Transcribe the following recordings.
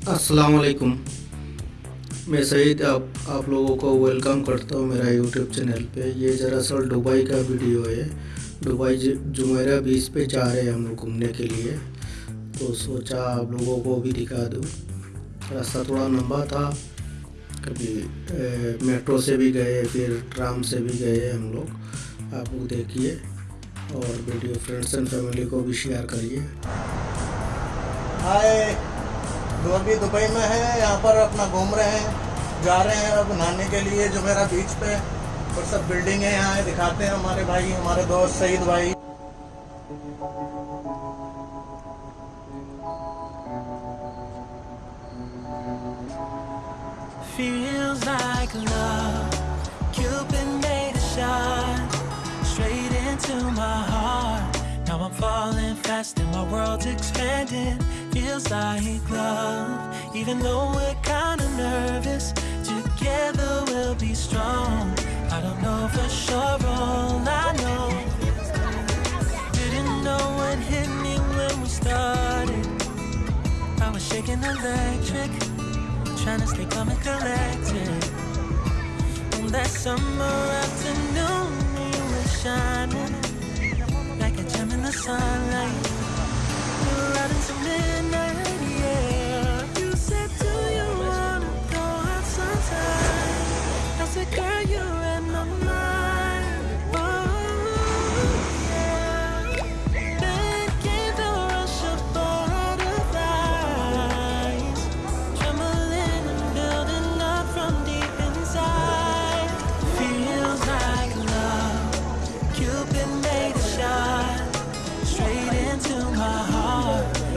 अस्सलाम वालेकुम मैं सईद, आप आप लोगों को वेलकम करता हूँ मेरा यूट्यूब चैनल पे। ये दरअसल दुबई का वीडियो है। दुबई जुमेरा बीच पे जा रहे हैं हम लोग घूमने के लिए। तो सोचा आप लोगों को भी दिखा दूँ। रास्ता थोड़ा लंबा था। कभी मेट्रो से भी गए, फिर ट्राम से भी गए हम लोग। आप लोग देखिए और वीडियो फ्रेंड्स एंड फैमिली को भी शेयर करिए। हाय। जो अभी दुबई में है यहाँ पर अपना घूम रहे हैं जा रहे हैं अब नहाने के लिए जो मेरा बीच पे और सब बिल्डिंग है यहाँ दिखाते हैं हमारे भाई हमारे दोस्त सईद भाई Feels like love, Cupid made a shot straight into my heart. Now I'm falling fast and my world's expanding feels like love. Even though we're kinda nervous Together we'll be strong. I don't know for sure, all I know. Didn't know what hit me when we started. I was shaking electric Trying to stay calm and collected. And that summer afternoon We were shining Like a gem in the sunlight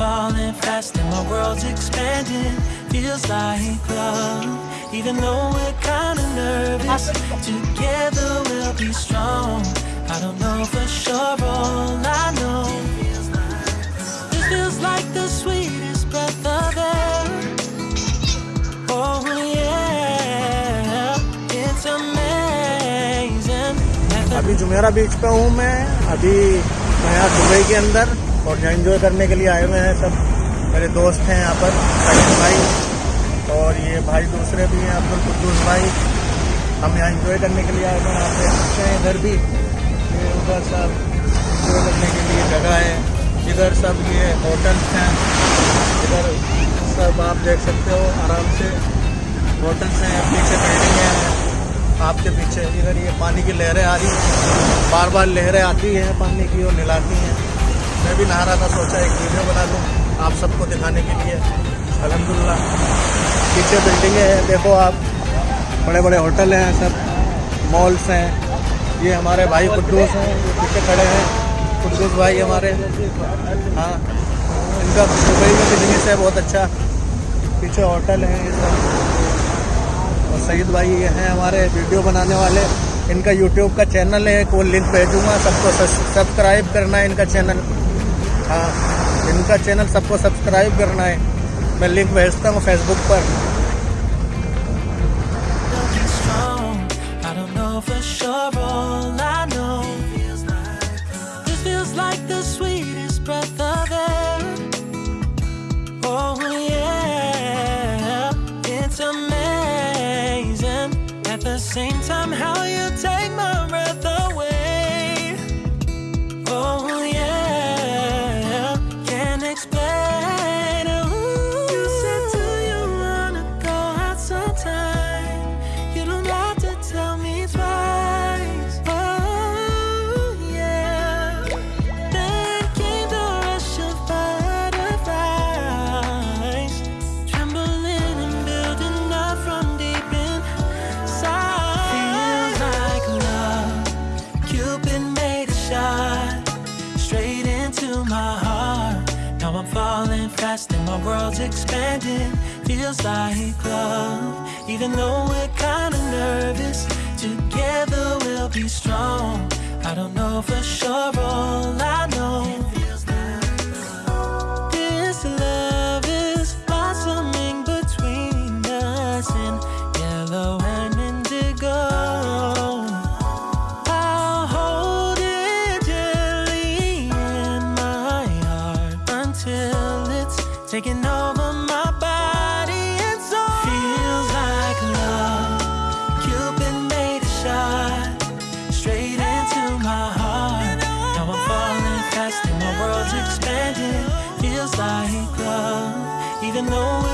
falling fast and my world's expanding. Feels like love. Even though we're kinda nervous, together we'll be strong. I don't know for sure, all I know. Feels like the sweetest breath of air. Oh yeah, it's amazing. अभी Jumeirah beach पे हूँ मैं अभी मैं यहाँ Dubai के अंदर और यहाँ इंजॉय करने के लिए आए हुए हैं सब मेरे दोस्त हैं यहाँ पर सलीम भाई और ये भाई दूसरे भी हैं अब्दुल कुद्दूस भाई हम यहाँ इंजॉय करने के लिए आए हुए हैं आप देख सकते हैं इधर भी ये उधर सब इंजॉय करने के लिए जगह है, इधर सब ये होटल्स हैं। इधर सब आप देख सकते हो, आराम से होटल्स हैं, पीछे बिल्डिंग हैं। आपके पीछे इधर ये पानी की लहरें आ रही हैं। बार बार लहरें आती हैं पानी की और निलाती हैं। मैं भी नहा रहा था, सोचा एक वीडियो बना दूँ आप सबको दिखाने के लिए। अल्हम्दुलिल्लाह पीछे बिल्डिंगें हैं, देखो आप। बड़े बड़े होटल हैं, सब मॉल्स हैं। ये हमारे भाई कुद्दूस हैं पीछे खड़े हैं। कुद्दूस भाई हमारे। हाँ। इनका दुबई में बिज़नेस है, बहुत अच्छा। पीछे होटल हैं, ये सब। और सईद भाई ये हैं हमारे वीडियो बनाने वाले। इनका यूट्यूब का चैनल है वो लिंक भेजूँगा, सबको सब्सक्राइब करना है इनका चैनल हाँ। इनका चैनल सबको सब्सक्राइब करना है। मैं लिंक भेजता हूँ फेसबुक पर। Same time, how falling fast and my world's expanding. Feels like love, even though we're kinda taking over my body and soul. Feels like love. Cupid made a shot straight into my heart. Now I'm falling fast and my world's expanding. Feels like love, even though